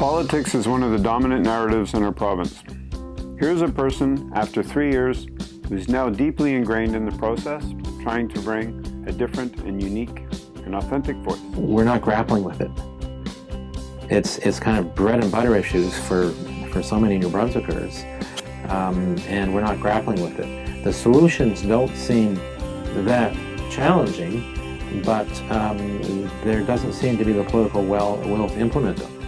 Politics is one of the dominant narratives in our province. Here's a person, after three years, who's now deeply ingrained in the process, trying to bring a different and unique and authentic voice. We're not grappling with it. It's, it's kind of bread and butter issues for, for so many New Brunswickers, um, and we're not grappling with it. The solutions don't seem that challenging, but um, there doesn't seem to be the political will, will to implement them.